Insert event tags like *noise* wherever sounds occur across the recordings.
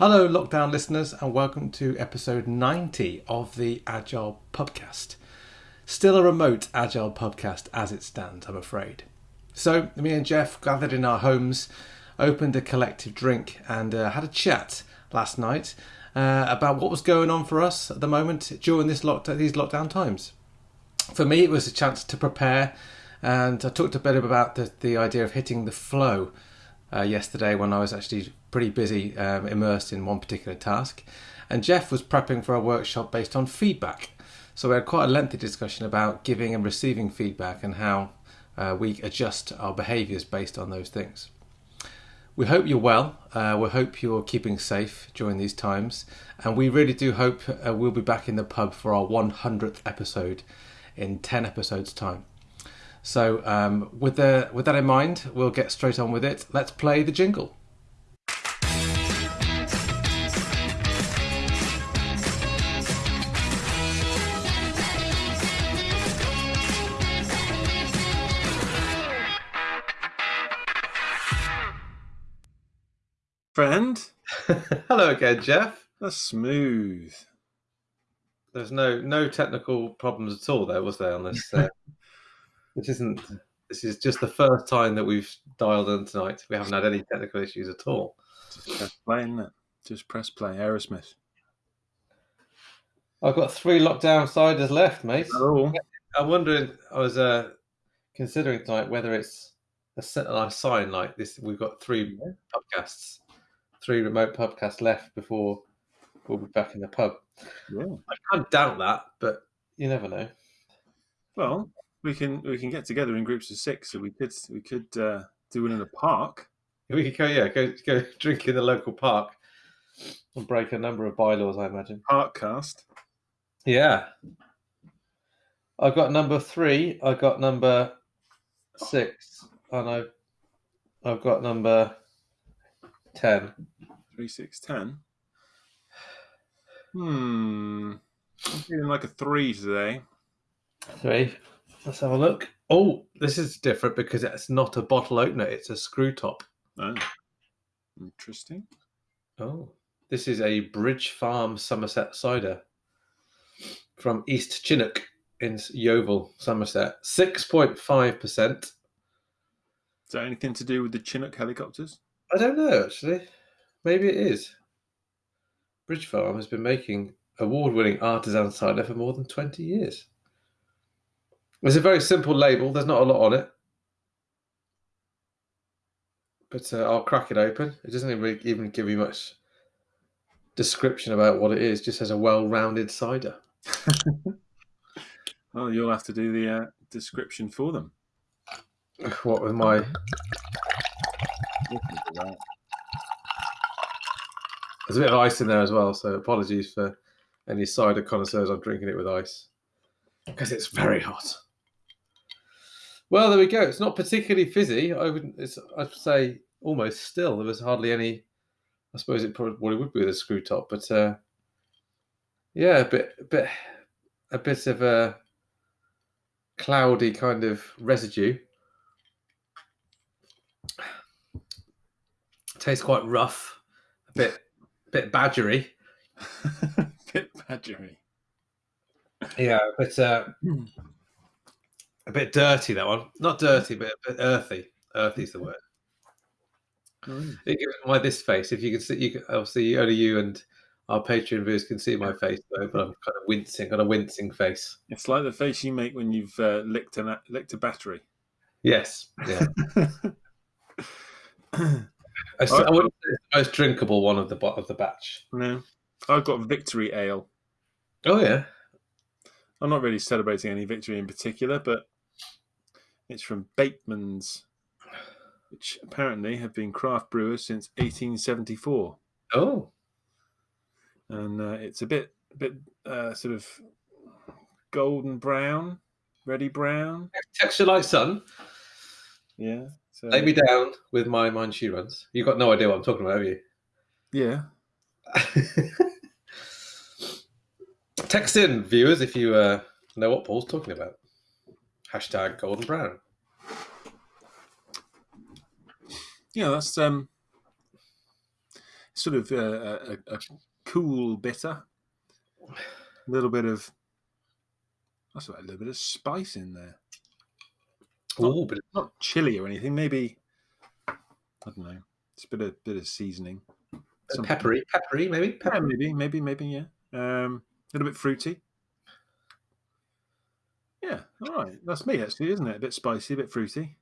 Hello, lockdown listeners, and welcome to episode 90 of the Agile Podcast. Still a remote Agile podcast as it stands, I'm afraid. So, me and Jeff gathered in our homes, opened a collective drink, and uh, had a chat last night uh, about what was going on for us at the moment during this these lockdown times. For me, it was a chance to prepare, and I talked a bit about the, the idea of hitting the flow uh, yesterday when I was actually pretty busy um, immersed in one particular task. And Jeff was prepping for a workshop based on feedback. So we had quite a lengthy discussion about giving and receiving feedback and how uh, we adjust our behaviours based on those things. We hope you're well. Uh, we hope you're keeping safe during these times. And we really do hope uh, we'll be back in the pub for our 100th episode in 10 episodes' time. So, um, with, the, with that in mind, we'll get straight on with it. Let's play the jingle. Friend, *laughs* Hello again, Jeff. that's smooth. There's no no technical problems at all there, was there, on this? Uh, *laughs* this isn't. This is just the first time that we've dialed in tonight. We haven't had any technical issues at all. Just press play, isn't it? Just press play. Aerosmith. I've got three lockdown siders left, mate. Oh, I'm wondering. I was uh, considering tonight whether it's a a sign like this. We've got three podcasts, three remote podcasts left before we'll be back in the pub. yeah. I can't doubt that, but you never know. Well, we can we can get together in groups of six, so we could we could uh, do it in a park. *laughs* We could go, yeah, go go drink in the local park and break a number of bylaws, I imagine. Park cast. Yeah. I've got number three. I've got number six, and I've I've got number ten. Three six ten. Hmm. I'm feeling like a three today. Three. Let's have a look. Oh, this is different because it's not a bottle opener; it's a screw top. Oh, interesting. Oh, this is a Bridge Farm Somerset cider from East Chinnock in Yeovil, Somerset. Six point five percent. Is that anything to do with the Chinook helicopters? I don't know actually. Maybe it is. Bridge Farm has been making award-winning artisan cider for more than twenty years. It's a very simple label. There's not a lot on it, but uh, I'll crack it open. It doesn't even, even give you much description about what it is. Just has a well-rounded cider. *laughs* Well, you'll have to do the uh, description for them. What with my There's a bit of ice in there as well, so apologies for any cider connoisseurs. I'm drinking it with ice because it's very hot. Well, there we go. It's not particularly fizzy. I would, I'd say almost still. There was hardly any. I suppose it probably would be with a screw top, but uh, yeah, a bit, a bit, a bit of a cloudy kind of residue. Tastes quite rough, a bit, bit badgery. *laughs* Bit badgery. Yeah, but uh, a bit dirty that one. Not dirty, but a bit earthy. Earthy is the word. It gives my this face. If you can see, you can, obviously only you and our Patreon viewers can see my face, though, but I'm kind of wincing, got a wincing face. It's like the face you make when you've uh, licked, an, licked a battery. Yes, yeah. *laughs* I, s- I wouldn't say it's the most drinkable one of the of the batch. no, I've got Victory Ale. Oh yeah, I'm not really celebrating any victory in particular, but it's from Bateman's, which apparently have been craft brewers since 1874, oh and uh, it's a bit, a bit uh, sort of golden brown, ready brown. texture like sun. Yeah. So Lay me down with my mind she runs. You've got no idea what I'm talking about, have you? yeah, *laughs* Text in, viewers, if you uh, know what Paul's talking about. Hashtag golden brown. yeah. That's um. sort of uh, a, a cool bitter, a little bit of that's about a little bit of spice in there. Oh, but it's Not chili or anything. Maybe I don't know. It's a bit of bit of seasoning. Something- peppery, peppery, maybe. Yeah, maybe, maybe, maybe. Yeah. Um, a little bit fruity. Yeah. All right. That's me, actually, isn't it? A bit spicy, a bit fruity.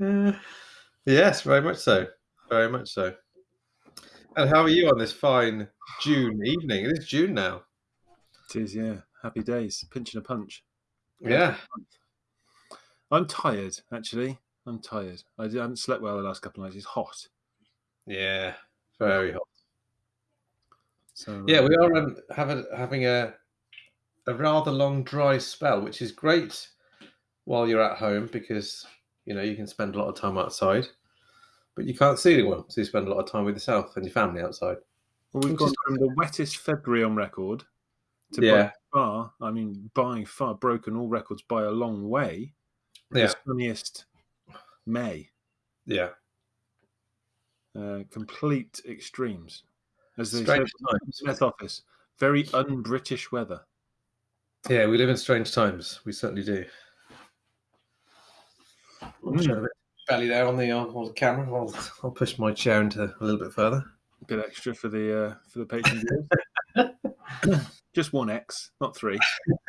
Uh, *laughs* yes, very much so. Very much so. And how are you on this fine June evening? It is June now. It is. Yeah. Happy days. Pinching a punch. Yeah. I'm tired. Actually, I'm tired. I haven't slept well the last couple of nights. It's hot. Yeah. Very hot. So Yeah, uh, we are um, having having a a rather long dry spell, which is great while you're at home because you know you can spend a lot of time outside, but you can't see anyone, so you spend a lot of time with yourself and your family outside. well, we've gone from the wettest February on record to by Yeah. far. I mean, by far broken all records by a long way. Yeah. The sunniest May. Yeah, Uh, complete extremes. As they strange said times. Smith office, very un-British weather. Yeah, we live in strange times. We certainly do. Mm. Show a bit belly there on the on the camera. I'll, I'll push my chair into a little bit further. A bit extra for the uh, for the patron. *laughs* Just one X, not three. *laughs*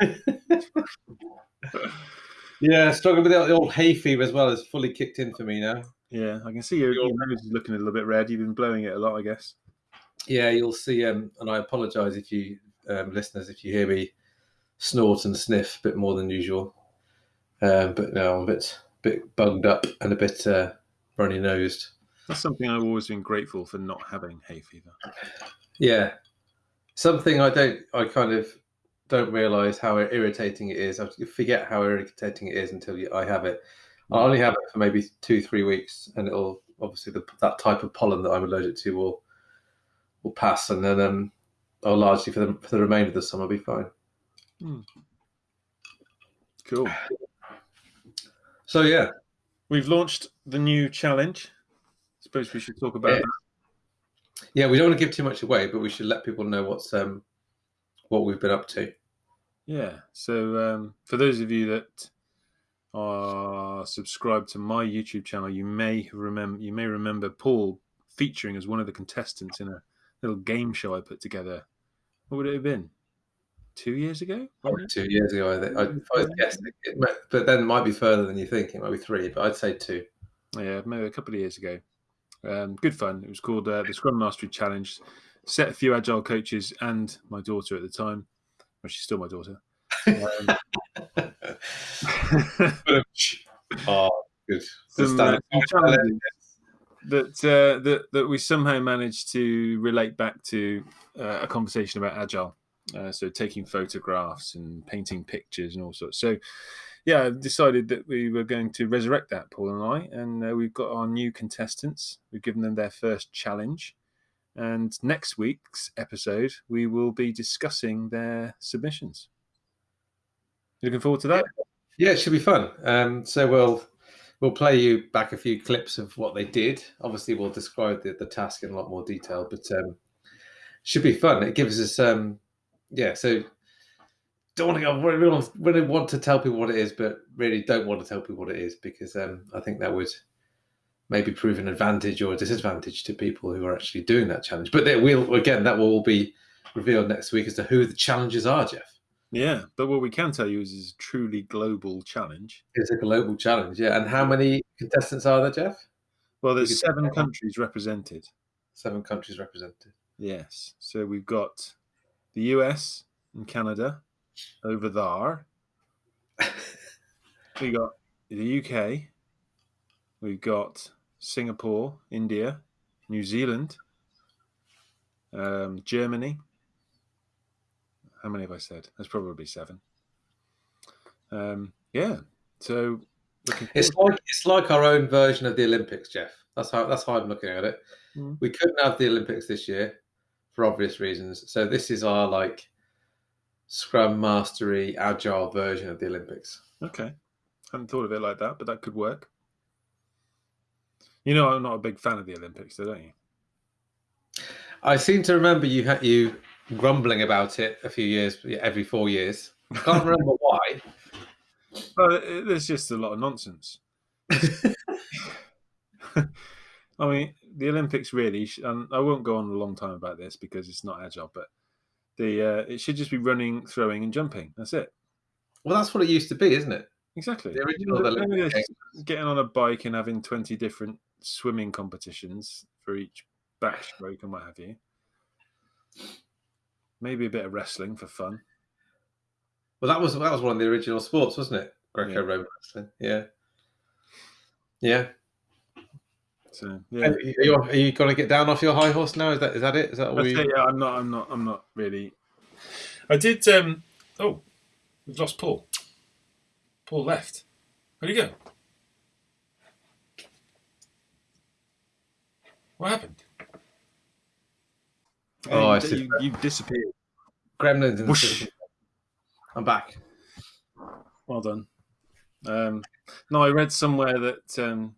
Yeah, struggling with the old hay fever as well. It's fully kicked in for me now. Yeah, I can see your, your nose is looking a little bit red. You've been blowing it a lot, I guess. Yeah, you'll see. Um, and I apologise if you um, listeners if you hear me snort and sniff a bit more than usual. Um, but no, I'm a bit bit bugged up and a bit uh, runny nosed. That's something I've always been grateful for not having hay fever. Yeah, something I don't. I kind of don't realise how irritating it is. I forget how irritating it is until you, I have it. I only have it for maybe two, three weeks, and it'll obviously the, that type of pollen that I'm allergic to will will pass, and then um, I'll largely for the for the remainder of the summer be fine. Cool. So yeah, We've launched the new challenge. I Suppose we should talk about Yeah. that. yeah, we don't want to give too much away, but we should let people know what's um what we've been up to. Yeah. So um, for those of you that are subscribed to my YouTube channel, you may remember you may remember Paul featuring as one of the contestants in a little game show I put together. What would it have been? Two years ago? Probably two years ago, I think. I, I guess, it, it might, but then it might be further than you think. It might be three, but I'd say two. Yeah, maybe a couple of years ago. Um, good fun. It was called uh, the Scrum Mastery Challenge. Set a few agile coaches and my daughter at the time. Well, she's still my daughter. Um, *laughs* oh, good. some, uh, that uh, that that we somehow managed to relate back to uh, a conversation about agile. Uh, so taking photographs and painting pictures and all sorts. So yeah, decided that we were going to resurrect that, Paul and I, and uh, we've got our new contestants. We've given them their first challenge, and next week's episode we will be discussing their submissions. Looking forward to that? Yeah, it should be fun. Um, so we'll we'll play you back a few clips of what they did. Obviously, we'll describe the, the task in a lot more detail, but um, should be fun. It gives us um, yeah. So don't want to go. Really really want to tell people what it is, but really don't want to tell people what it is because um, I think that would maybe prove an advantage or a disadvantage to people who are actually doing that challenge. But they will again that will all be revealed next week as to who the challenges are. Jeff. Yeah, but what we can tell you is it's a truly global challenge. It's a global challenge, yeah. And how many contestants are there, Jeff? Well, there's seven countries represented. Seven countries represented. Yes. So we've got the US and Canada over there. *laughs* We got the UK. We've got Singapore, India, New Zealand, um, Germany. How many have I said? That's probably seven. Um, yeah. So It's like it's like our own version of the Olympics, Jeff. That's how that's how I'm looking at it. Mm. We couldn't have the Olympics this year for obvious reasons. So this is our like Scrum Mastery Agile version of the Olympics. Okay. Hadn't thought of it like that, but that could work. You know, I'm not a big fan of the Olympics, though, don't you? I seem to remember you had you grumbling about it a few years, every four years. I can't remember *laughs* why. Well, there's just a lot of nonsense. *laughs* I mean, the Olympics really, and I won't go on a long time about this because it's not agile, but the uh, it should just be running, throwing, and jumping. That's it. Well, that's what it used to be, isn't it? Exactly. The original Maybe Olympic there's Getting on a bike and having 20 different swimming competitions for each backstroke and what have you. Maybe a bit of wrestling for fun. Well, that was that was one of the original sports, wasn't it? Greco-Roman wrestling. Yeah. Yeah. So yeah, Are you, are you going to get down off your high horse now? Is that is that it? Is that all you... it, yeah, I'm not. I'm not. I'm not really. I did. Um. Oh, we've lost Paul. Paul left. Where'd he go? What happened? Oh, I you, see. you, you disappeared. Gremlins in the Whoosh. city. I'm back. Well done. Um, no, I read somewhere that um,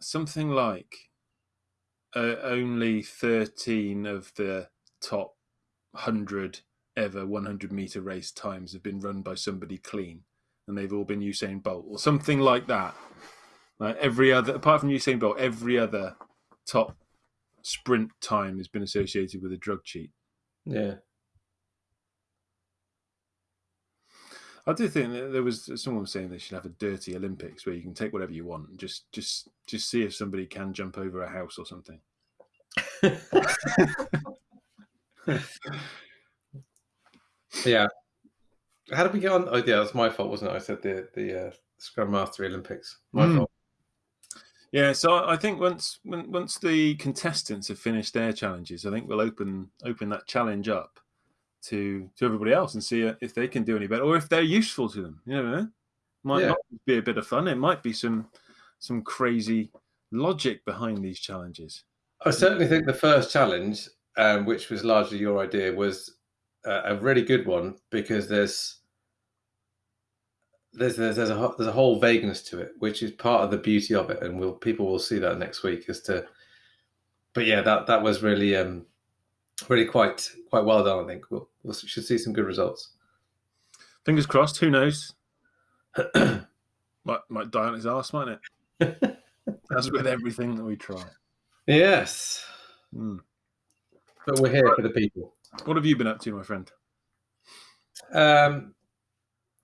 something like uh, only 13 of the top 100 ever 100 meter race times have been run by somebody clean, and they've all been Usain Bolt or something like that. Like every other, apart from Usain Bolt, every other top sprint time has been associated with a drug cheat. Yeah. I do think that there was someone was saying they should have a dirty Olympics where you can take whatever you want and just just just see if somebody can jump over a house or something. *laughs* Yeah. How did we get on? Oh, yeah, that's my fault, wasn't it? I said the the uh, Scrum Mastery Olympics. My Hmm. fault. Yeah, so I think once once the contestants have finished their challenges, I think we'll open open that challenge up to to everybody else and see if they can do any better or if they're useful to them. You know, might Yeah. not be a bit of fun. It might be some some crazy logic behind these challenges. I certainly think the first challenge, um, which was largely your idea, was uh, a really good one because there's there's there's there's a there's a whole vagueness to it, which is part of the beauty of it, and we'll people will see that next week as to. But yeah, that that was really um really quite quite well done. I think we'll we should see some good results. Fingers crossed. Who knows? *clears throat* might might die on his ass, might it? *laughs* As with everything that we try. yes, Hmm. but we're here for the people. What have you been up to, my friend? Um,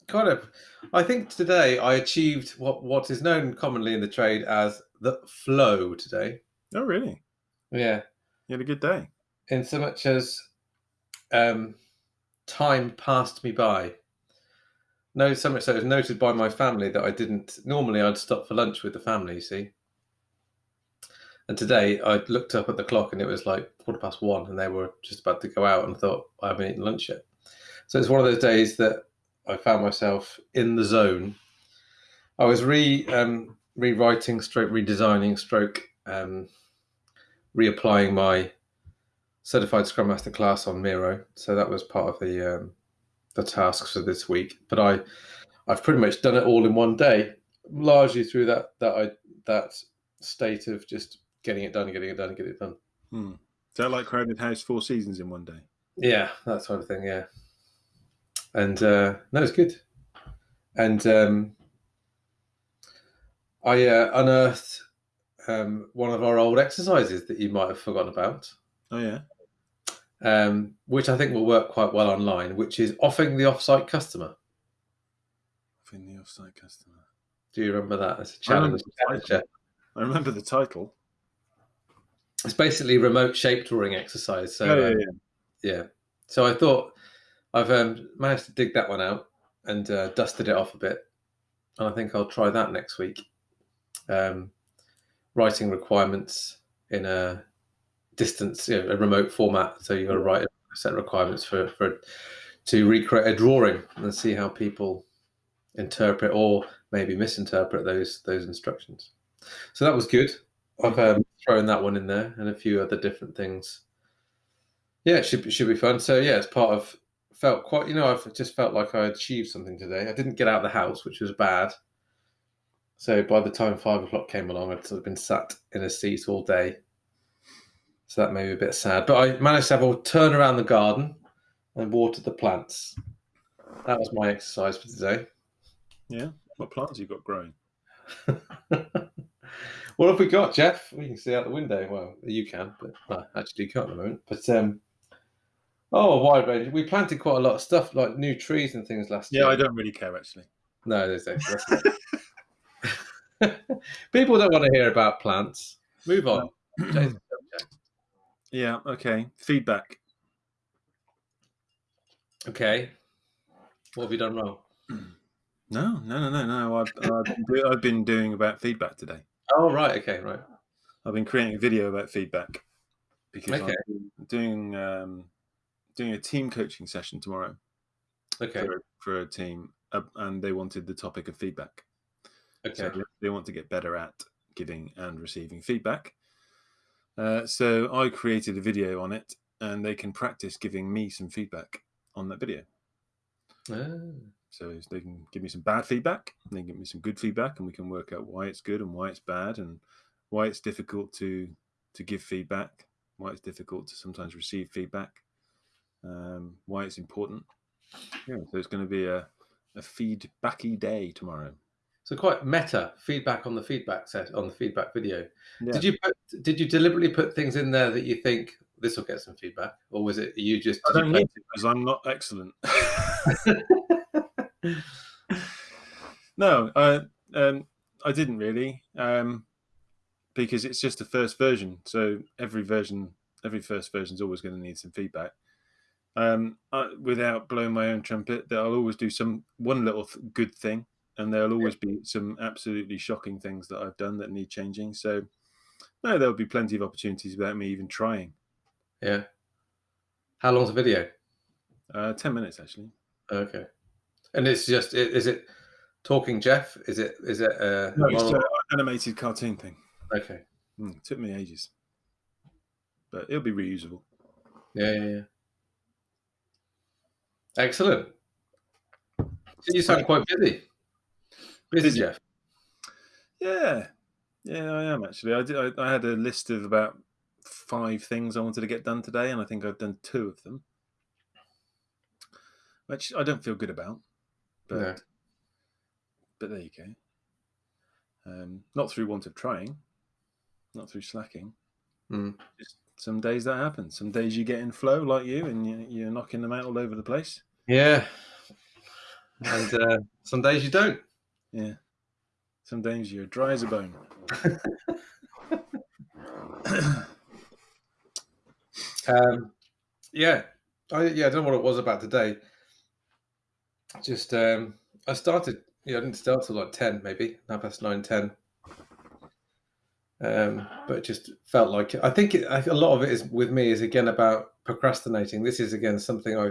kind of. I think today I achieved what what is known commonly in the trade as the flow today. Oh, really? Yeah, You had a good day. in so much as um, time passed me by. No, so much so it was noted by my family that I didn't. Normally, I'd stop for lunch with the family. You see. And today I looked up at the clock and it was like quarter past one, and they were just about to go out, and thought I haven't eaten lunch yet. So it's one of those days that I found myself in the zone. I was re um, rewriting, stroke redesigning, stroke um, reapplying my certified Scrum Master class on Miro. So that was part of the um, the tasks for this week. But I I've pretty much done it all in one day, largely through that that I that state of just getting it done, getting it done, getting it done. Hmm. Is that like Crowded House four seasons in one day? Yeah, that sort of thing. Yeah, and uh, no, it's good. And um, I uh, unearthed um, one of our old exercises that you might have forgotten about, Oh yeah. um, which I think will work quite well online, which is offing the offsite customer. In the offsite customer. Do you remember that as a I remember challenge? the title. Challenger. I remember the title. It's basically remote shape drawing exercise. So Oh, yeah, um, yeah. yeah. So I thought I've um, managed to dig that one out and uh, dusted it off a bit, and I think I'll try that next week. Um, writing requirements in a distance, you know, a remote format. So you've got to write a set of requirements for, for to recreate a drawing and see how people interpret or maybe misinterpret those those instructions. So that was good. I've um, thrown that one in there and a few other different things. Yeah, it should be, should be fun. So yeah, it's part of felt quite. You know, I've just felt like I achieved something today. I didn't get out of the house, which was bad. So by the time five o'clock came along, I'd sort of been sat in a seat all day. So that made me a bit sad. But I managed to have a turn around the garden and water the plants. That was my exercise for today. Yeah. What plants you got growing? *laughs* what have we got, Jeff? We can see out the window. Well, you can, but well, actually you can't at the moment. But um, oh, a wide range. We planted quite a lot of stuff, like new trees and things last Yeah, year. Yeah, I don't really care actually. No, there's *laughs* no. People don't want to hear about plants. Move on. *clears throat* Yeah. Okay. Feedback. Okay. What have you done wrong? *clears throat* No, no, no, no, no. I've, I've, been, I've been doing about feedback today. Oh, right. Okay, right. I've been creating a video about feedback because Okay. I'm doing um, doing a team coaching session tomorrow Okay. for, for a team, uh, and they wanted the topic of feedback. Okay. So they- want to get better at giving and receiving feedback. Uh, so I created a video on it, and they can practice giving me some feedback on that video. Ah, So they can give me some bad feedback, and they can give me some good feedback, and we can work out why it's good and why it's bad, and why it's difficult to to give feedback, why it's difficult to sometimes receive feedback, um, why it's important. Yeah, so it's going to be a a feedbacky day tomorrow. So quite meta feedback on the feedback set on the feedback video. Yeah. Did you put, did you deliberately put things in there that you think this will get some feedback, or was it you just? I don't need because I'm not excellent. *laughs* *laughs* no, I um, I didn't really um, because it's just the first version. So every version, every first version is always going to need some feedback. Um, I, without blowing my own trumpet, that I'll always do some one little th- good thing, and there'll always be some absolutely shocking things that I've done that need changing. So no, there'll be plenty of opportunities without me even trying. Yeah. How long's the video? Uh, Ten minutes actually. Okay. And it's just is it talking Jeff? Is it is it uh No, it's an animated cartoon thing. okay. Mm, took me ages, but it'll be reusable. Yeah, yeah, yeah. Excellent. So you sound quite busy. Busy, Busy. Jeff. Yeah, yeah, I am actually. I did. I, I had a list of about five things I wanted to get done today, and I think I've done two of them, which I don't feel good about. But No. but there you go. Um, not through want of trying, not through slacking. Mm. Just some days that happens. Some days you get in flow like you, and you, you're knocking them out all over the place. Yeah. And uh, some days you don't. Yeah. Some days you're dry as a bone. *laughs* Um, yeah, I yeah, I don't know what it was about today. Just um, I started. Yeah, I didn't start till like ten, maybe half past nine, ten. Um, but it just felt like I think it, I, a lot of it is with me is again about procrastinating. This is again something I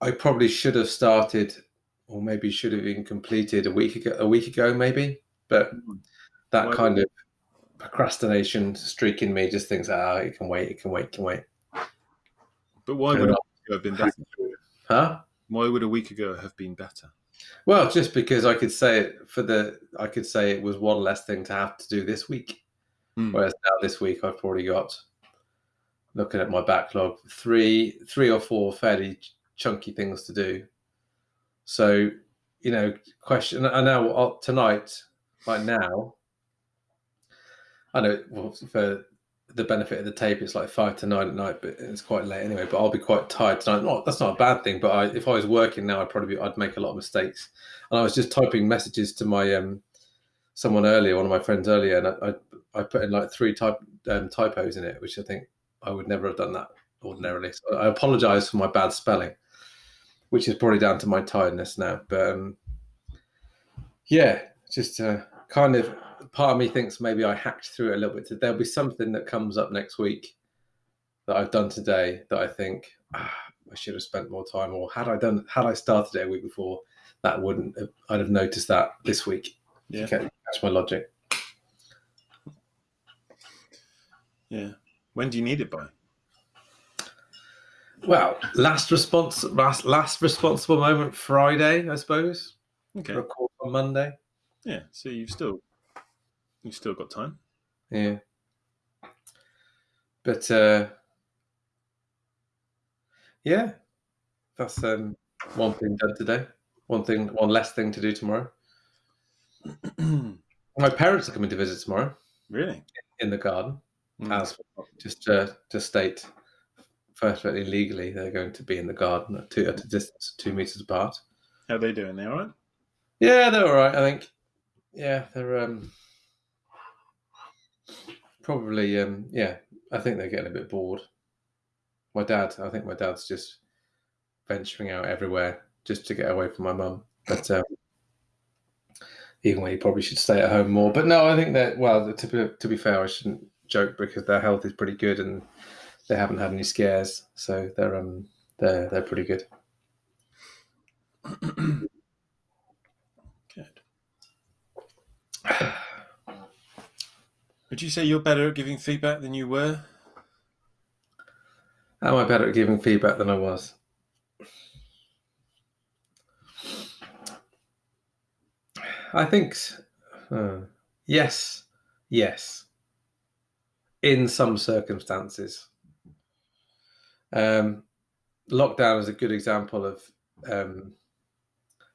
I probably should have started, or maybe should have even completed a week ago. A week ago, maybe, but that Why kind of procrastination streak in me just thinks, ah, it can wait, it can wait, it can wait. But why would a week ago have been better? Huh? Why would a week ago have been better? Well, just because I could say it for the, I could say it was one less thing to have to do this week. Hmm. Whereas now this week I've already got, looking at my backlog, three, three or four fairly chunky things to do. So, you know, question. I know uh, tonight, right now, I know for the benefit of the tape, it's like five to nine at night, but it's quite late anyway. But I'll be quite tired tonight. Not that's not a bad thing, but I, if I was working now, I'd probably be, I'd make a lot of mistakes. And I was just typing messages to my um someone earlier, one of my friends earlier, and I I, I put in like three type um, typos in it, which I think I would never have done that ordinarily. So I apologise for my bad spelling, which is probably down to my tiredness now. But um, yeah, just uh, kind of part of me thinks maybe I hacked through it a little bit. There'll be something that comes up next week that I've done today that I think ah, I should have spent more time, or had I done had I started it a week before, that wouldn't have, I'd have noticed that this week. Yeah. Okay, that's my logic. Yeah. When do you need it by? Well, last response, last last responsible moment Friday, I suppose. Okay. Record on Monday. Yeah. So you've still you've still got time. Yeah. but uh, yeah, that's um, one thing done today. One thing, one less thing to do tomorrow. *clears throat* My parents are coming to visit tomorrow really? in the garden. Mm. As just uh, to state, perfectly legally, they're going to be in the garden at, two, at a distance of two meters apart. How are they doing? They all right? Yeah, they're all right. I think. Yeah, they're um, probably um, yeah. I think they're getting a bit bored. My dad, I think my dad's just venturing out everywhere just to get away from my mum. But um, even when he probably should stay at home more. But no, I think that well, to be, to be fair, I shouldn't joke because their health is pretty good and they haven't had any scares, so they're um they're they're pretty good. *clears throat* Good. Would you say you're better at giving feedback than you were? Am I better at giving feedback than I was? I think uh, yes, yes. In some circumstances, um, lockdown is a good example of um,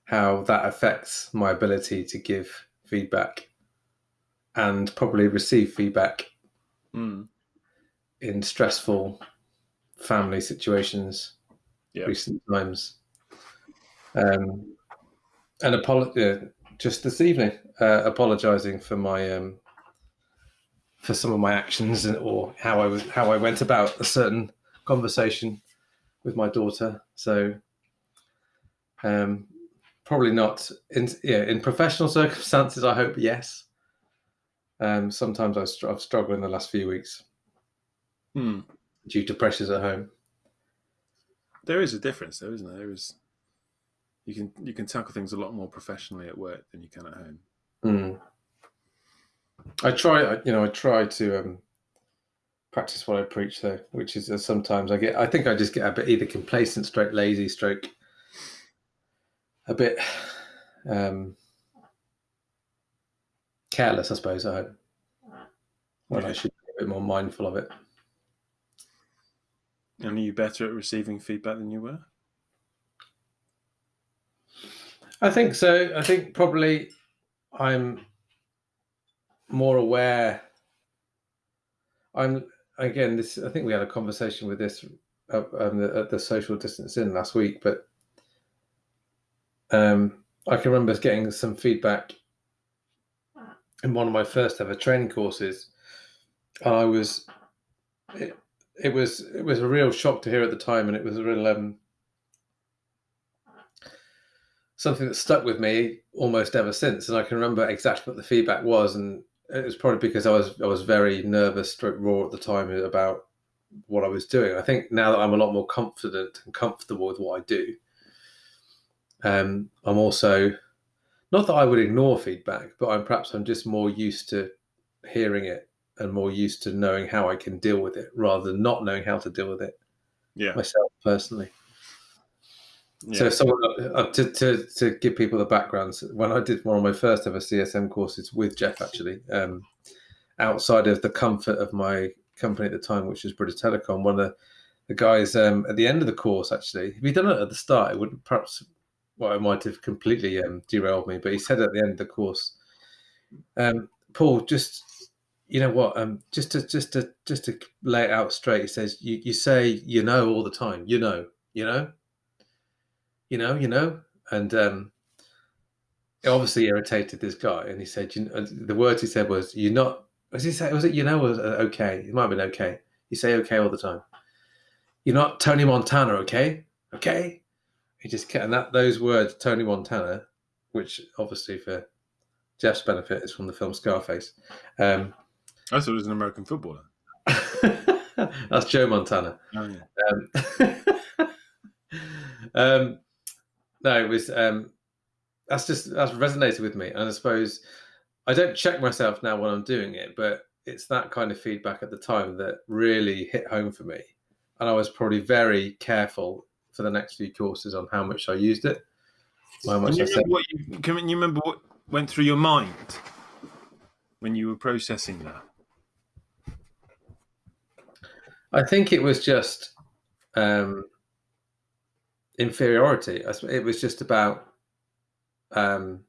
how that affects my ability to give feedback and probably receive feedback Mm. in stressful family situations Yeah. recent times. Um, and apolo- uh, just this evening, uh, apologising for my um, for some of my actions and, or how I was how I went about a certain conversation with my daughter. So um, probably not in yeah in professional *laughs* circumstances. I hope yes. Um, sometimes I've, I've struggled in the last few weeks Hmm. due to pressures at home. There is a difference, though, isn't there? There is. You can you can tackle things a lot more professionally at work than you can at home. Mm. I try, you know, I try to um, practice what I preach, though, which is uh, sometimes I get, I think I just get a bit either complacent, stroke lazy, stroke a bit um, careless, I suppose, at home. When I should be a bit more mindful of it. And are you better at receiving feedback than you were? I think so. I think probably I'm more aware. I'm again. This I think we had a conversation with this uh, um, the, at the social distance in last week, but um, I can remember getting some feedback in one of my first ever training courses, I was it, it was it was a real shock to hear at the time, and it was a real um, something that stuck with me almost ever since. And I can remember exactly what the feedback was, and it was probably because I was I was very nervous, stroke raw at the time about what I was doing. I think now that I'm a lot more confident and comfortable with what I do, um, I'm also not that I would ignore feedback, but I'm perhaps I'm just more used to hearing it and more used to knowing how I can deal with it rather than not knowing how to deal with it Yeah. myself personally. Yeah. So, someone uh, to, to to give people the background. When I did one of my first ever CSM courses with Jeff, actually, um, outside of the comfort of my company at the time, which was British Telecom, one of the, the guys um, at the end of the course, actually, if he'd done it at the start, it would perhaps, well, it might have completely um, derailed me. But he said at the end of the course, um, Paul, just you know what, um, just to just to just to lay it out straight, he says, you you say you know all the time, you know, you know you know, you know, and um, it obviously irritated this guy. And he said, you know, the words he said was, "You're not." Was he say? Was it you know? Was uh, okay? It might have been okay. You say okay all the time. You're not Tony Montana, okay? Okay. He just kept, and that those words, Tony Montana, which obviously for Jeff's benefit is from the film Scarface. Um, I thought it was an American footballer. *laughs* that's Joe Montana. Oh, yeah. Um, *laughs* um, no, it was um, that's just that's resonated with me, and I suppose I don't check myself now when I'm doing it, but it's that kind of feedback at the time that really hit home for me, and I was probably very careful for the next few courses on how much I used it, how much Can you, I said. remember what you, can you remember what went through your mind when you were processing that? I think it was just um, inferiority. It was just about, um,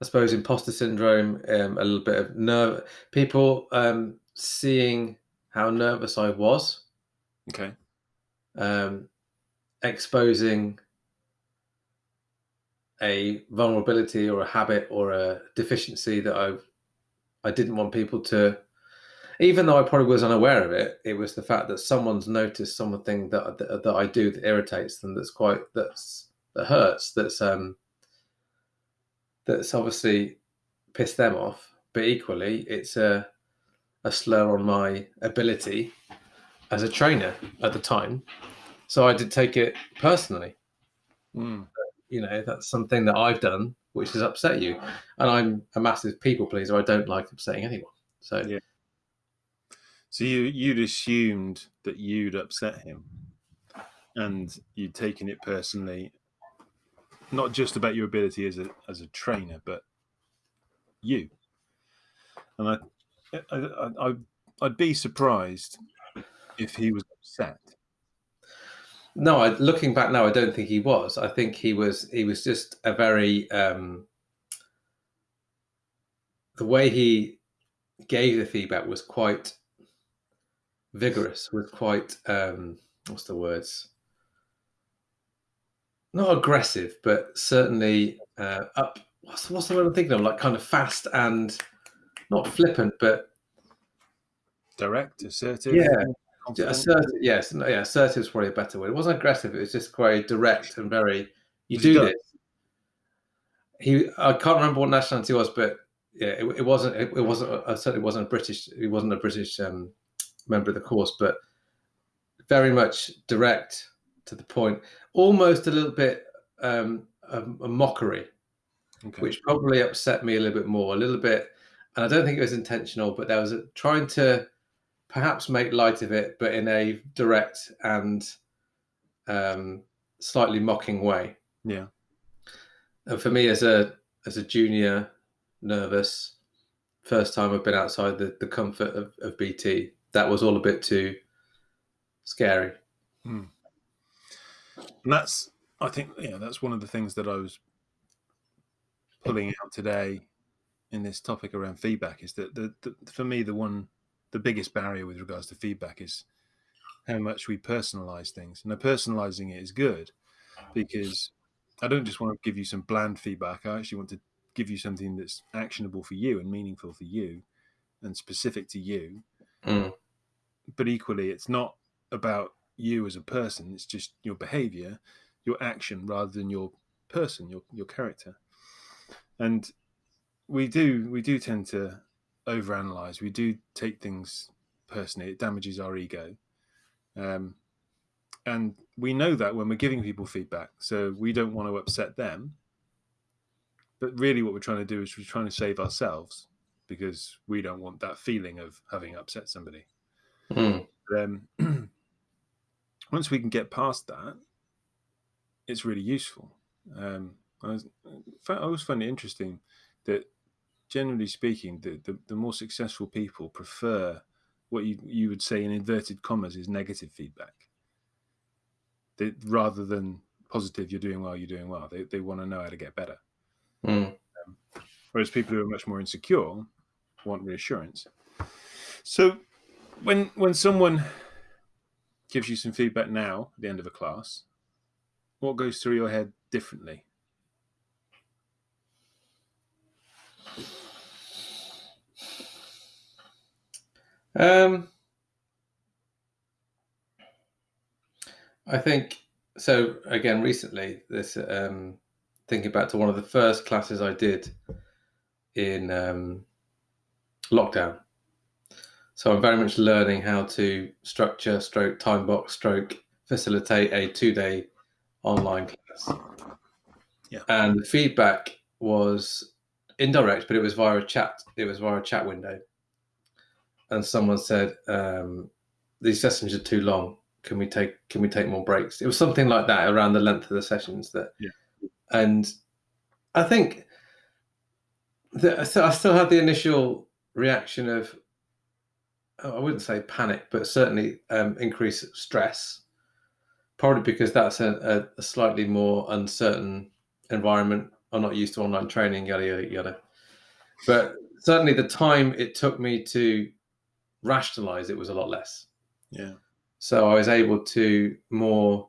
I suppose, imposter syndrome, um, a little bit of nerve. People um, seeing how nervous I was. Okay. Um, exposing a vulnerability or a habit or a deficiency that I I didn't want people to even though I probably was unaware of it, it was the fact that someone's noticed something that that, that I do that irritates them. That's quite that's that hurts. That's um that's obviously pissed them off. But equally, it's a a slur on my ability as a trainer at the time. So I did take it personally. Mm. You know, that's something that I've done which has upset you. And I'm a massive people pleaser. I don't like upsetting anyone. So yeah. So you you'd assumed that you'd upset him, and you'd taken it personally, not just about your ability as a as a trainer, but you. And I, I, I I'd be surprised if he was upset. No, I, looking back now, I don't think he was. I think he was. He was just a very um, the way he gave the feedback was quite vigorous with quite um, what's the words? Not aggressive, but certainly uh, up. What's what's the word I'm thinking of? Like kind of fast and not flippant, but direct, assertive. Yeah, assertive. Yes, yeah, assertive is probably a better word. It wasn't aggressive. It was just quite direct and very. You do this. He, I can't remember what nationality was, but yeah, it, it wasn't. It, it wasn't. Uh, certainly wasn't a British. He wasn't a British um, member of the course, but very much direct to the point, almost a little bit um, a, a mockery, okay. which probably upset me a little bit more, a little bit. And I don't think it was intentional, but there was a, trying to perhaps make light of it, but in a direct and um, slightly mocking way. Yeah. And for me, as a as a junior, nervous, first time I've been outside the, the comfort of, of BT, that was all a bit too scary. Hmm. And that's, I think, yeah, that's one of the things that I was pulling out today in this topic around feedback is that the, the, for me the one the biggest barrier with regards to feedback is how much we personalize things and the personalizing it is good because i don't just want to give you some bland feedback i actually want to give you something that's actionable for you and meaningful for you and specific to you mm but equally, it's not about you as a person. It's just your behavior, your action, rather than your person, your your character. And we do we do tend to overanalyze. We do take things personally. It damages our ego. Um, and we know that when we're giving people feedback, so we don't want to upset them. But really, what we're trying to do is we're trying to save ourselves because we don't want that feeling of having upset somebody. Mm. um, *clears throat* once we can get past that, it's really useful. Um, I, was, I always find it interesting that, generally speaking, the, the, the, more successful people prefer what you, you would say in inverted commas is negative feedback. They, rather than positive, you're doing well, you're doing well. They, they want to know how to get better. Mm. Um, whereas people who are much more insecure want reassurance. So when when someone gives you some feedback now at the end of a class, what goes through your head differently? Um, I think so. Again, recently, this um, thinking back to one of the first classes I did in um, lockdown. So I'm very much learning how to structure, stroke, time box, stroke, facilitate a two day online class. Yeah. And the feedback was indirect, but it was via a chat. It was via a chat window. And someone said, um, these sessions are too long. Can we take can we take more breaks? It was something like that around the length of the sessions that yeah. and I think that I still had the initial reaction of I wouldn't say panic, but certainly um, increase stress. Probably because that's a, a, a, slightly more uncertain environment. I'm not used to online training, yada yada yada. But certainly, the time it took me to rationalize it was a lot less. Yeah. So I was able to more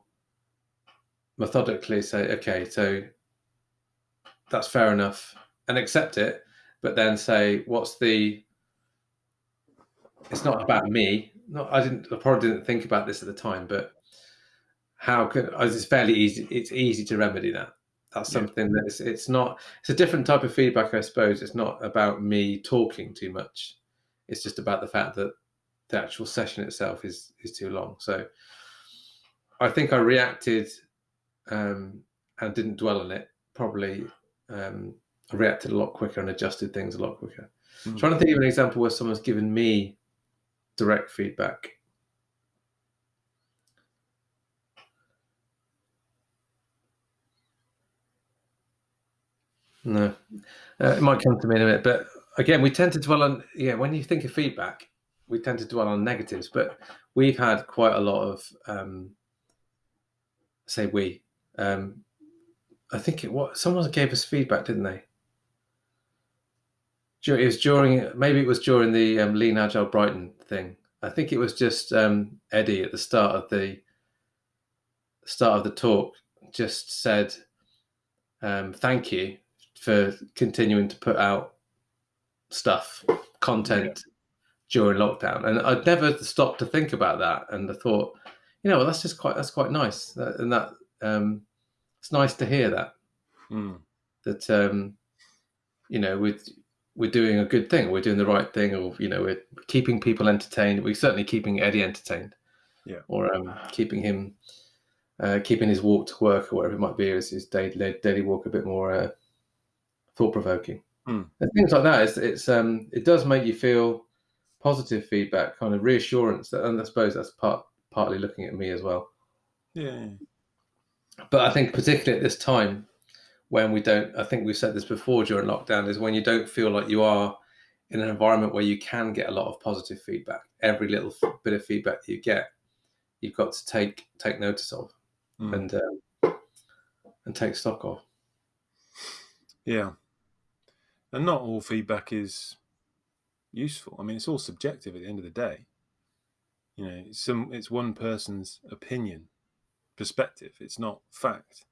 methodically say, okay, so that's fair enough, and accept it, but then say, what's the it's not about me. Not I didn't. I probably didn't think about this at the time, but how could? It's fairly easy. It's easy to remedy that. That's something yeah. that's. It's not. It's a different type of feedback, I suppose. It's not about me talking too much. It's just about the fact that the actual session itself is is too long. So I think I reacted um, and didn't dwell on it. Probably um, I reacted a lot quicker and adjusted things a lot quicker. Mm. Trying to think of an example where someone's given me direct feedback. No, uh, it might come to me in a minute. But again, we tend to dwell on yeah. When you think of feedback, we tend to dwell on negatives. But we've had quite a lot of um, say we. Um, I think it what someone gave us feedback, didn't they? It was during maybe it was during the um, Lean Agile Brighton thing. I think it was just um, Eddie at the start of the start of the talk just said um, thank you for continuing to put out stuff content yeah. during lockdown and i'd never stopped to think about that and i thought you know well, that's just quite that's quite nice that, and that um, it's nice to hear that mm. that um, you know with we're doing a good thing, we're doing the right thing, or you know, we're keeping people entertained. We're certainly keeping Eddie entertained, yeah, or um, keeping him, uh, keeping his walk to work or whatever it might be, his, his daily, daily walk a bit more uh, thought provoking. Mm. And things like that. It's, it's um, it does make you feel positive feedback, kind of reassurance. That, and I suppose that's part partly looking at me as well. Yeah. But I think particularly at this time, when we don't i think we've said this before during lockdown is when you don't feel like you are in an environment where you can get a lot of positive feedback. Every little bit of feedback you get you've got to take take notice of mm. and um, and take stock of. Yeah. And not all feedback is useful. I mean it's all subjective at the end of the day. You know it's some it's one person's opinion perspective. It's not fact.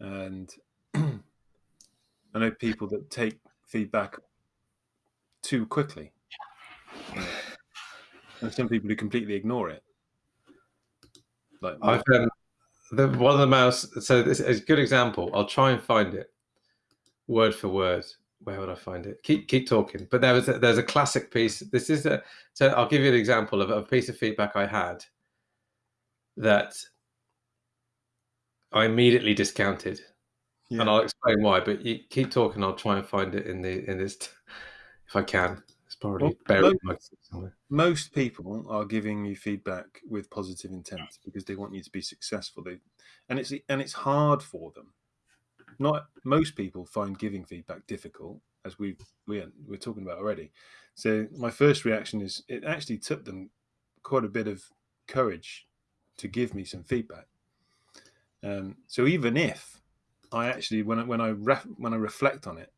And I know people that take feedback too quickly, and some people who completely ignore it. Like I've um, the one of the mouse. So this is a good example. I'll try and find it word for word. Where would I find it? Keep keep talking. But there was a, there's a classic piece. This is a so I'll give you an example of a piece of feedback I had that I immediately discounted yeah. and I'll explain why. But you keep talking. I'll try and find it in the in this t- if I can. It's probably well, buried most, somewhere. Most people are giving you feedback with positive intent because they want you to be successful. They and it's and it's hard for them. Not most people find giving feedback difficult, as we we we're talking about already. So my first reaction is it actually took them quite a bit of courage to give me some feedback. Um, so even if I actually when I, when I ref, when I reflect on it,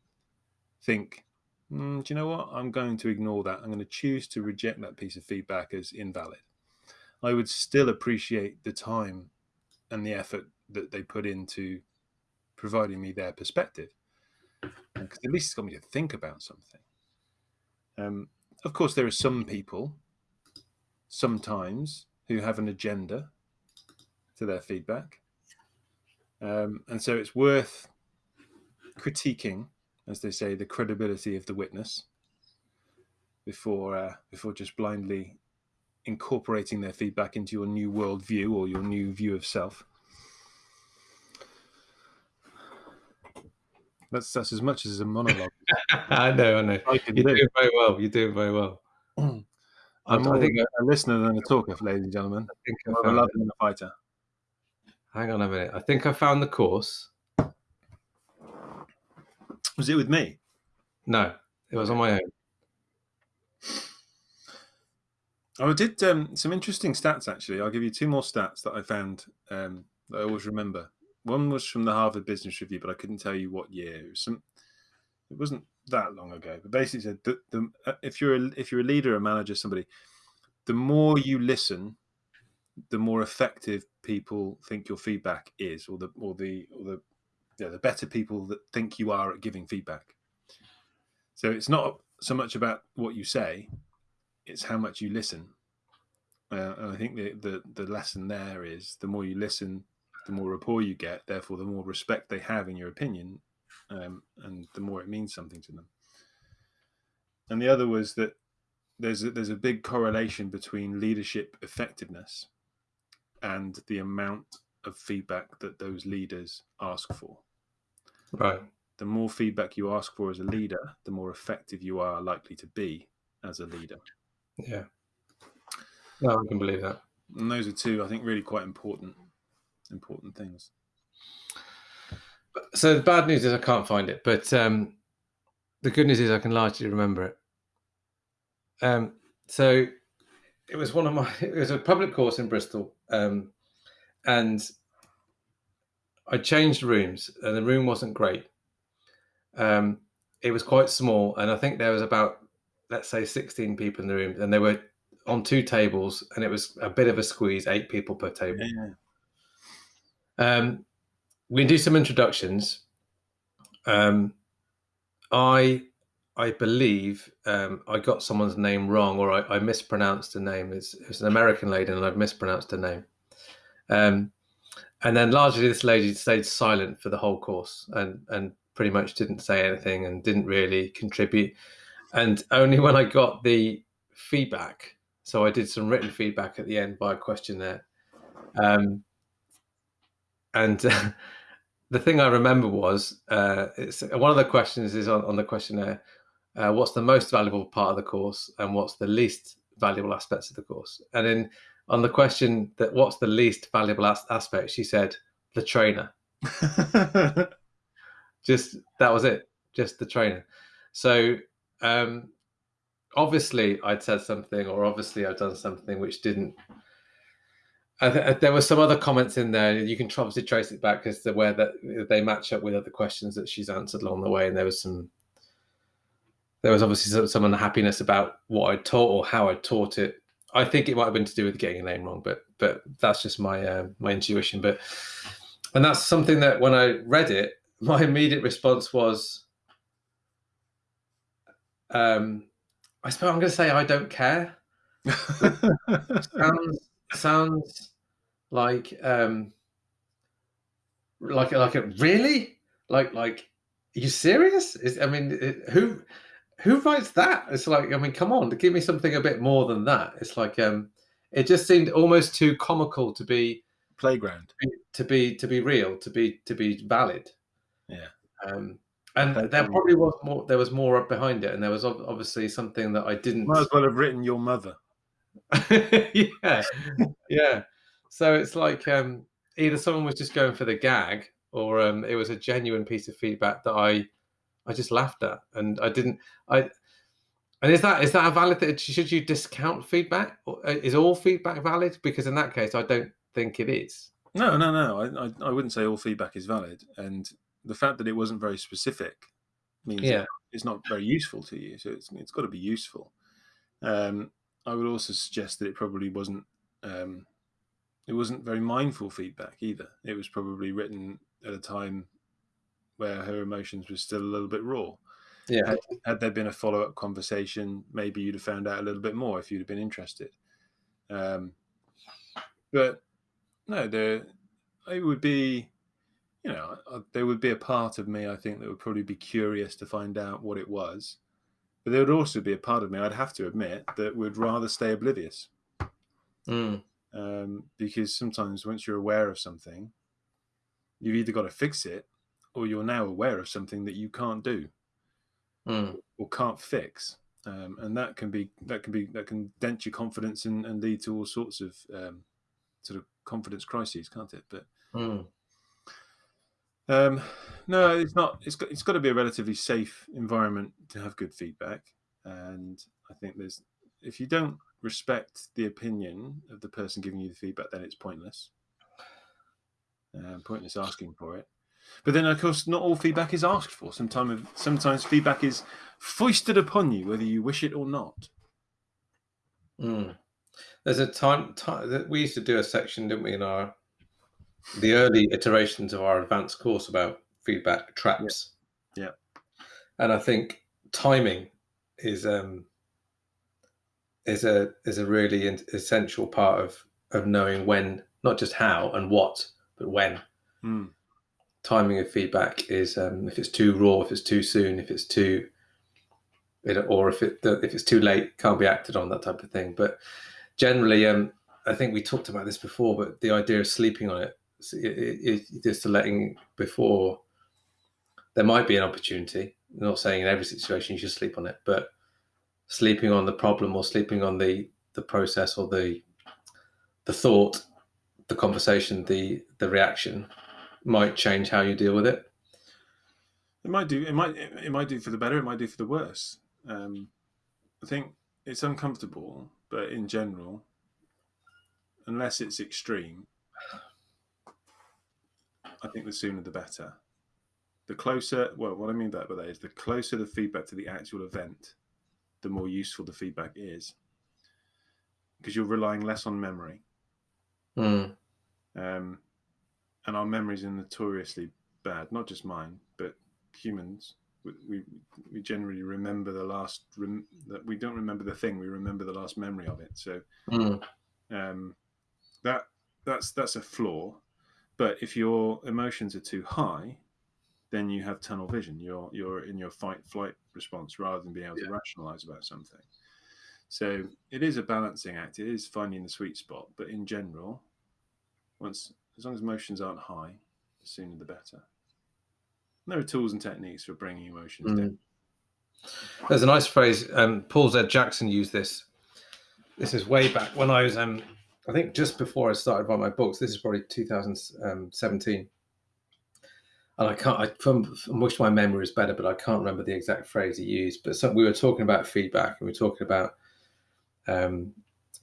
think, mm, do you know what? I'm going to ignore that. I'm going to choose to reject that piece of feedback as invalid. I would still appreciate the time and the effort that they put into providing me their perspective, because at least it's got me to think about something. Um, of course, there are some people, sometimes, who have an agenda to their feedback um, and so it's worth critiquing, as they say, the credibility of the witness before uh, before just blindly incorporating their feedback into your new worldview or your new view of self. That's that's as much as a monologue. *laughs* I know, I know. I You're do. doing very well. You're doing very well. *clears throat* I'm I think a listener than a talker, ladies and gentlemen. I think I'm a lover than a fighter. Hang on a minute. I think I found the course. Was it with me? No, it was on my own. Oh, I did um, some interesting stats actually. I'll give you two more stats that I found um, that I always remember. One was from the Harvard Business Review, but I couldn't tell you what year. It was some. It wasn't that long ago, but basically said that the, uh, if you're a, if you're a leader, a manager, somebody, the more you listen, the more effective people think your feedback is, or the or the or the yeah, the better people that think you are at giving feedback. So it's not so much about what you say; it's how much you listen. Uh, and I think the, the the lesson there is the more you listen, the more rapport you get. Therefore, the more respect they have in your opinion, um, and the more it means something to them. And the other was that there's a, there's a big correlation between leadership effectiveness and the amount of feedback that those leaders ask for. Right. The more feedback you ask for as a leader, the more effective you are likely to be as a leader. Yeah. No, I can believe that. And those are two, I think, really quite important important things. So the bad news is I can't find it, but um, the good news is I can largely remember it. Um, so it was one of my. *laughs* It was a public course in Bristol, um, and I changed rooms, and the room wasn't great. Um, it was quite small, and I think there was about, let's say, sixteen people in the room, and they were on two tables, and it was a bit of a squeeze, eight people per table. Yeah. Um, we do some introductions. Um, I I believe um, I got someone's name wrong, or I, I mispronounced a name. It's, it's an American lady, and I've mispronounced her name. Um, and then largely, this lady stayed silent for the whole course, and and pretty much didn't say anything, and didn't really contribute. And only when I got the feedback, so I did some written feedback at the end by a questionnaire. Um, and uh, *laughs* the thing I remember was uh, it's one of the questions is on, on the questionnaire. Uh, what's the most valuable part of the course, and what's the least valuable aspects of the course? And in on the question that what's the least valuable as- aspect, she said the trainer. *laughs* Just that was it. Just the trainer. So um, obviously I'd said something, or obviously I've done something which didn't th- there were some other comments in there. You can obviously trace it back as to where that they match up with other questions that she's answered along the way, and there was some. There was obviously some, some unhappiness about what I taught or how I taught it. I think it might have been to do with getting a name wrong, but but that's just my uh, my intuition. But and that's something that when I read it, *laughs* my immediate response was, um, I suppose I'm going to say I don't care. *laughs* sounds sounds like um like like a really like like are you serious is i mean it, who who writes that? It's like i mean come on give me something a bit more than that. It's like um it just seemed almost too comical to be playground. to be to be real to be to be valid. Yeah. Um and there probably was more there was more behind it and there was obviously something that i didn't might as well have written your mother. *laughs* Yeah. Yeah. So it's like um, either someone was just going for the gag, or um, it was a genuine piece of feedback that I I just laughed at, and I didn't. I and is that is that a valid? Should you discount feedback? Uh, is all feedback valid? Because in that case, I don't think it is. No, no, no. I I, I wouldn't say all feedback is valid, and the fact that it wasn't very specific means yeah. it's not very useful to you. So it's it's got to be useful. Um, I would also suggest that it probably wasn't um, it wasn't very mindful feedback either. It was probably written at a time where her emotions were still a little bit raw. Yeah. Had, had there been a follow up conversation, maybe you'd have found out a little bit more if you'd have been interested. Um, but no, there it would be, you know, there would be a part of me I think that would probably be curious to find out what it was. But there would also be a part of me, I'd have to admit, that would rather stay oblivious. Mm um, because sometimes once you're aware of something, you've either got to fix it or you're now aware of something that you can't do mm. or can't fix. Um, and that can be that can be that can dent your confidence and, and lead to all sorts of um, sort of confidence crises, can't it? But mm. um, no, it's not. It's got it's got to be a relatively safe environment to have good feedback. And I think there's if you don't respect the opinion of the person giving you the feedback, then it's pointless. Um, pointless asking for it. But then, of course, not all feedback is asked for. Sometimes, sometimes feedback is foisted upon you, whether you wish it or not. Mm. There's a time, time that we used to do a section, didn't we, in our the early iterations of our advanced course about feedback traps. Yeah. yeah. And I think timing is um is a is a really essential part of of knowing when, not just how and what, but when. Mm. Timing of feedback is um, if it's too raw, if it's too soon, if it's too, it, or if it if it's too late, can't be acted on that type of thing. But generally, um, I think we talked about this before, but the idea of sleeping on it, it, it just letting before there might be an opportunity. I'm not saying in every situation you should sleep on it, but sleeping on the problem or sleeping on the the process or the the thought, the conversation, the the reaction might change how you deal with it. It might do. It might. It might do for the better. It might do for the worse. Um, I think it's uncomfortable, but in general, unless it's extreme, I think the sooner the better. The closer, well, what I mean by that is the closer the feedback to the actual event, the more useful the feedback is because you're relying less on memory. Mm. Um, and our memories are notoriously bad, not just mine, but humans. We, we, we generally remember the last, rem, that we don't remember the thing, we remember the last memory of it. So mm. um, that that's that's a flaw. But if your emotions are too high, then you have tunnel vision. You're you're in your fight flight response rather than being able yeah. to rationalize about something. So it is a balancing act. It is finding the sweet spot. But in general, once as long as emotions aren't high, the sooner the better. And there are tools and techniques for bringing emotions mm. down. There's a nice phrase. Um, Paul Z. Jackson used this. This is way back when I was, um, I think, just before I started writing my books. This is probably 2017 and I can't. I, from, I wish my memory is better, but I can't remember the exact phrase he used. But some, we were talking about feedback, and we were talking about um,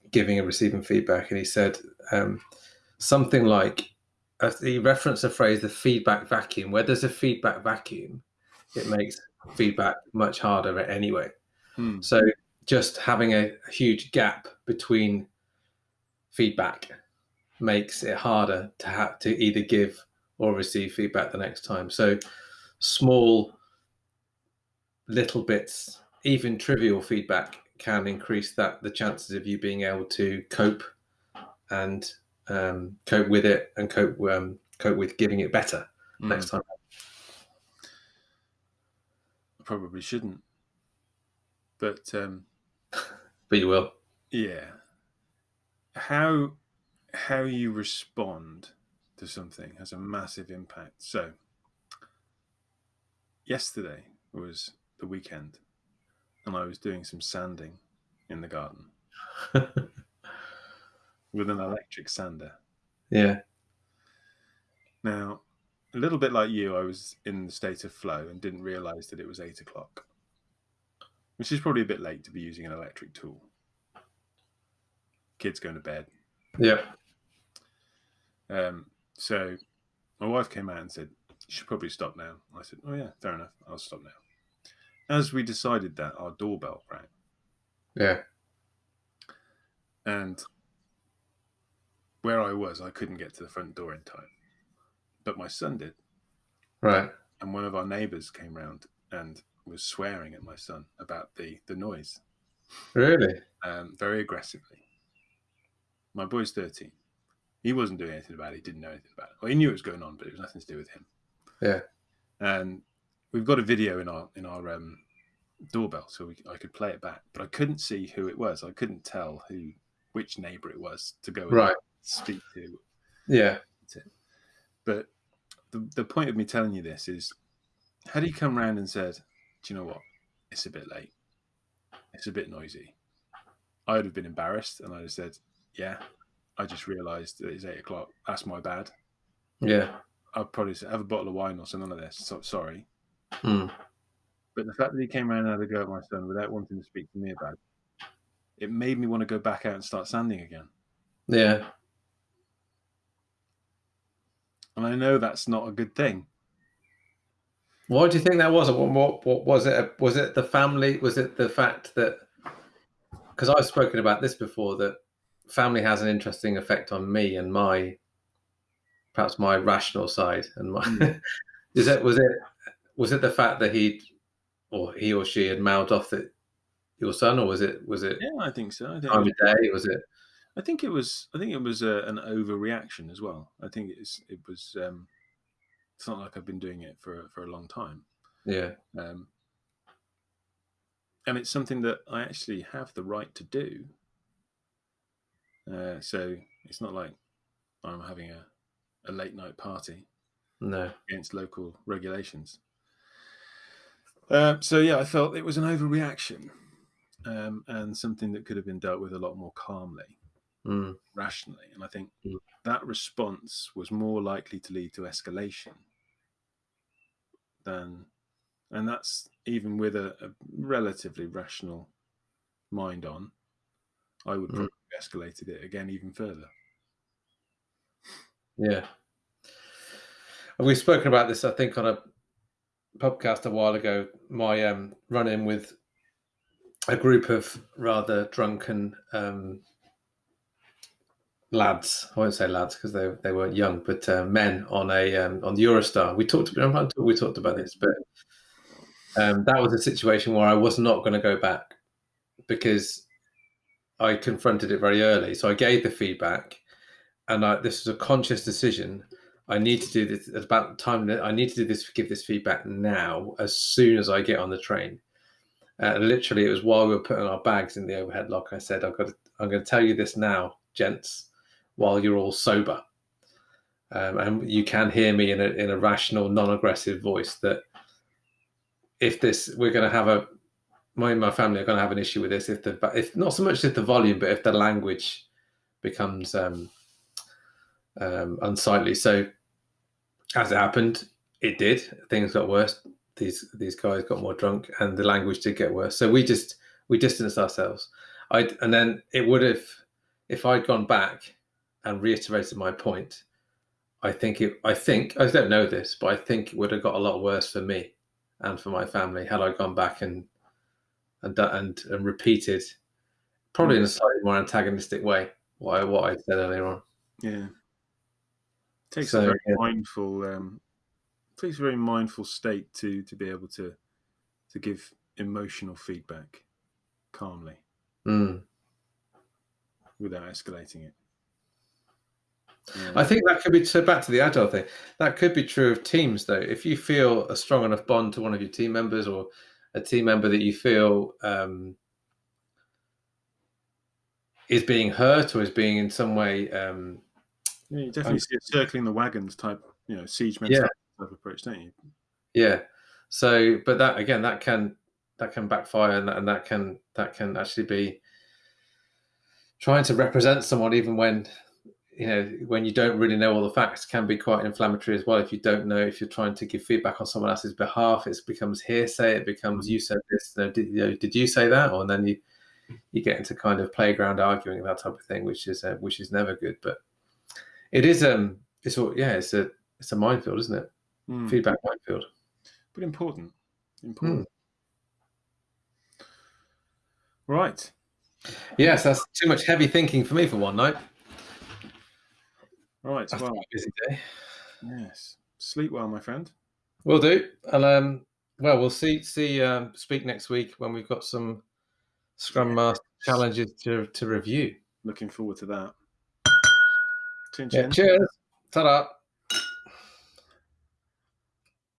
giving and receiving feedback, and he said um, something like he referenced the phrase "the feedback vacuum." Where there's a feedback vacuum, it makes feedback much harder anyway. Hmm. So just having a, a huge gap between feedback makes it harder to have to either give or receive feedback the next time. So small little bits, even trivial feedback can increase that the chances of you being able to cope and um, cope with it and cope um, cope with giving it better mm. next time. I probably shouldn't, but um, *laughs* but you will. Yeah. How how you respond to something has a massive impact. So, yesterday was the weekend, and I was doing some sanding in the garden *laughs* with an electric sander. Yeah. Now, a little bit like you, I was in the state of flow and didn't realize that it was eight o'clock, which is probably a bit late to be using an electric tool. Kids going to bed. Yeah. Um, so my wife came out and said, You should probably stop now. I said, Oh, yeah, fair enough. I'll stop now. As we decided that, our doorbell rang. Yeah. And where I was, I couldn't get to the front door in time. But my son did. Right. And one of our neighbors came round and was swearing at my son about the, the noise. Really? Um, very aggressively. My boy's 13. He wasn't doing anything about it. He didn't know anything about it. Well, he knew it was going on, but it was nothing to do with him. Yeah. And we've got a video in our in our um, doorbell, so we, I could play it back, but I couldn't see who it was. I couldn't tell who which neighbour it was to go right speak to. Yeah. But the the point of me telling you this is, had he come round and said, "Do you know what? It's a bit late. It's a bit noisy," I'd have been embarrassed, and I'd have said, "Yeah, I just realised that it's eight o'clock. That's my bad. Yeah. I'd probably say, have a bottle of wine or something like this. So, sorry. Mm. But the fact that he came around and had a go at my son without wanting to speak to me about it, it made me want to go back out and start sanding again. Yeah. And I know that's not a good thing. Why do you think that was? What, what, what was it? Was it the family? Was it the fact that? Because I've spoken about this before that family has an interesting effect on me and my, perhaps my rational side and my. Mm. *laughs* is it was it was it the fact that he, or he or she had mouthed off that your son, or was it was it Yeah, I think so. I think time of day? Was it? I think it was. I think it was uh, an overreaction as well. I think it's. It was. Um, it's not like I've been doing it for for a long time, Yeah. um, and it's something that I actually have the right to do. Uh, so it's not like I'm having a, a late night party No. against local regulations. Uh, so yeah, I felt it was an overreaction, um, and something that could have been dealt with a lot more calmly. Mm. rationally. And I think Mm. that response was more likely to lead to escalation than, and that's even with a, a relatively rational mind on, I would Mm. probably have escalated it again even further. Yeah. And we've spoken about this, I think, on a podcast a while ago. My um, run in with a group of rather drunken um, lads. I won't say lads because they they weren't young, but uh, men on a um, on the Eurostar. We talked. We talked about this, but um, that was a situation where I was not going to go back because I confronted it very early. So I gave the feedback, and I, this was a conscious decision. I need to do this at about the time that I need to do this, give this feedback now, as soon as I get on the train. Uh, literally, it was while we were putting our bags in the overhead lock. I said, "I've got. To, I'm going to tell you this now, gents, while you're all sober, um, and you can hear me in a in a rational, non-aggressive voice. That if this, we're going to have a, my my family are going to have an issue with this. If the, if not so much if the volume, but if the language becomes um, um, unsightly. So, as it happened, it did. Things got worse. These these guys got more drunk, and the language did get worse. So we just we distanced ourselves. I and then it would have if I'd gone back and reiterated my point. I think it. I think I don't know this, but I think it would have got a lot worse for me and for my family had I gone back and and and and repeated, probably in a slightly more antagonistic way, what I what I said earlier on. Yeah. Takes So, a very yeah. mindful um takes a very mindful state to to be able to to give emotional feedback calmly Mm. without escalating it. Yeah. I think that could be so back to the agile thing. That could be true of teams, though. If you feel a strong enough bond to one of your team members, or a team member that you feel um, is being hurt or is being in some way, um, Yeah, you definitely see a circling the wagons type, you know, siege Yeah. mentality type approach, don't you? yeah. So, but that again, that can that can backfire, and that, and that can that can actually be trying to represent someone, even when you know when you don't really know all the facts, can be quite inflammatory as well. If you don't know, if you're trying to give feedback on someone else's behalf, it becomes hearsay. It becomes you said this. No, did, you know, did you say that? Or and then you you get into kind of playground arguing that type of thing, which is uh, which is never good. But it is um it's all yeah it's a it's a minefield, isn't it? Mm. Feedback minefield. But important. Hmm. Important. Right. Yes, that's too much heavy thinking for me for one night. Right. After Well, a busy day. yes. Sleep well, my friend. We'll do. And um, well, we'll see. See, um, speak next week when we've got some Scrum Master challenges to to review. Looking forward to that. Chin Yeah, cheers. Ta-da.